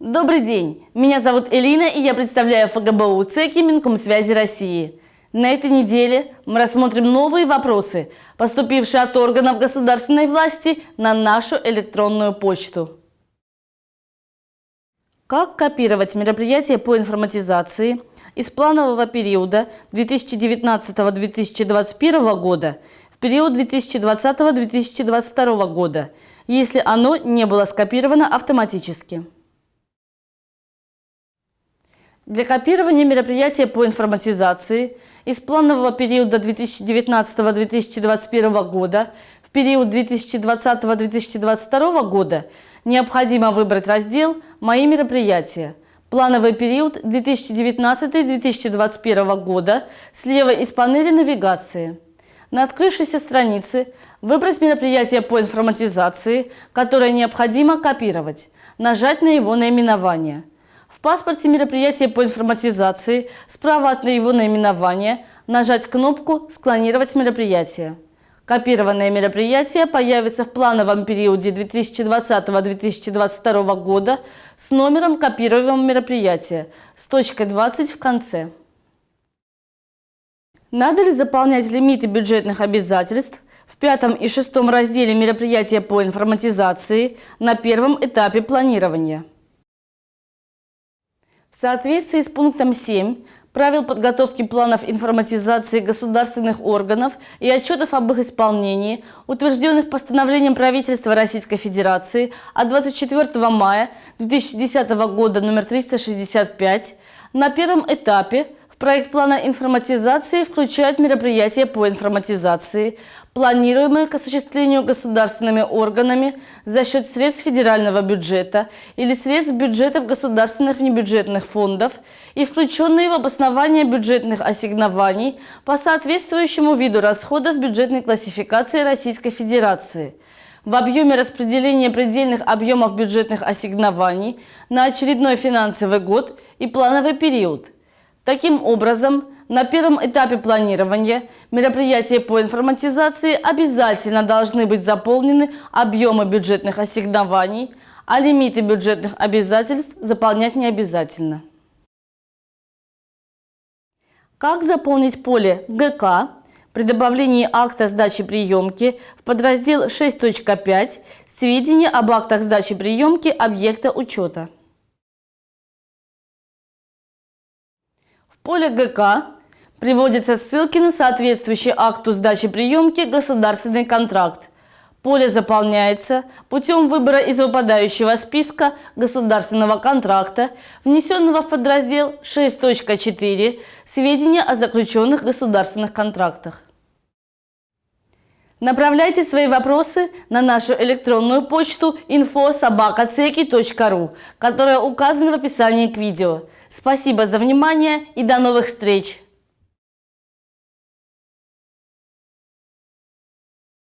Добрый день! Меня зовут Элина и я представляю ФГБУ ЦЕКИ Минкомсвязи России. На этой неделе мы рассмотрим новые вопросы, поступившие от органов государственной власти на нашу электронную почту. Как копировать мероприятия по информатизации из планового периода 2019-2021 года в период 2020-2022 года, если оно не было скопировано автоматически? Для копирования мероприятия по информатизации из планового периода 2019-2021 года в период 2020-2022 года необходимо выбрать раздел «Мои мероприятия», плановый период 2019-2021 года слева из панели навигации. На открывшейся странице выбрать мероприятие по информатизации, которое необходимо копировать, нажать на его наименование – паспорте мероприятия по информатизации справа от его наименования нажать кнопку «Склонировать мероприятие». Копированное мероприятие появится в плановом периоде 2020-2022 года с номером копируемого мероприятия с точкой 20 в конце. Надо ли заполнять лимиты бюджетных обязательств в пятом и шестом разделе мероприятия по информатизации на первом этапе планирования? В соответствии с пунктом 7 правил подготовки планов информатизации государственных органов и отчетов об их исполнении, утвержденных постановлением правительства Российской Федерации от 24 мая 2010 года номер 365, на первом этапе проект плана информатизации включают мероприятия по информатизации, планируемые к осуществлению государственными органами за счет средств федерального бюджета или средств бюджетов государственных внебюджетных фондов и включенные в обоснование бюджетных ассигнований по соответствующему виду расходов бюджетной классификации Российской Федерации. В объеме распределения предельных объемов бюджетных ассигнований на очередной финансовый год и плановый период – Таким образом, на первом этапе планирования мероприятия по информатизации обязательно должны быть заполнены объемы бюджетных ассигнований, а лимиты бюджетных обязательств заполнять не обязательно. Как заполнить поле ГК при добавлении акта сдачи приемки в подраздел 6.5 «Сведения об актах сдачи приемки объекта учета»? Поле ГК приводятся ссылки на соответствующий акту сдачи приемки «Государственный контракт». Поле заполняется путем выбора из выпадающего списка государственного контракта, внесенного в подраздел 6.4 «Сведения о заключенных государственных контрактах». Направляйте свои вопросы на нашу электронную почту info.sobakaceki.ru, которая указана в описании к видео. Спасибо за внимание и до новых встреч!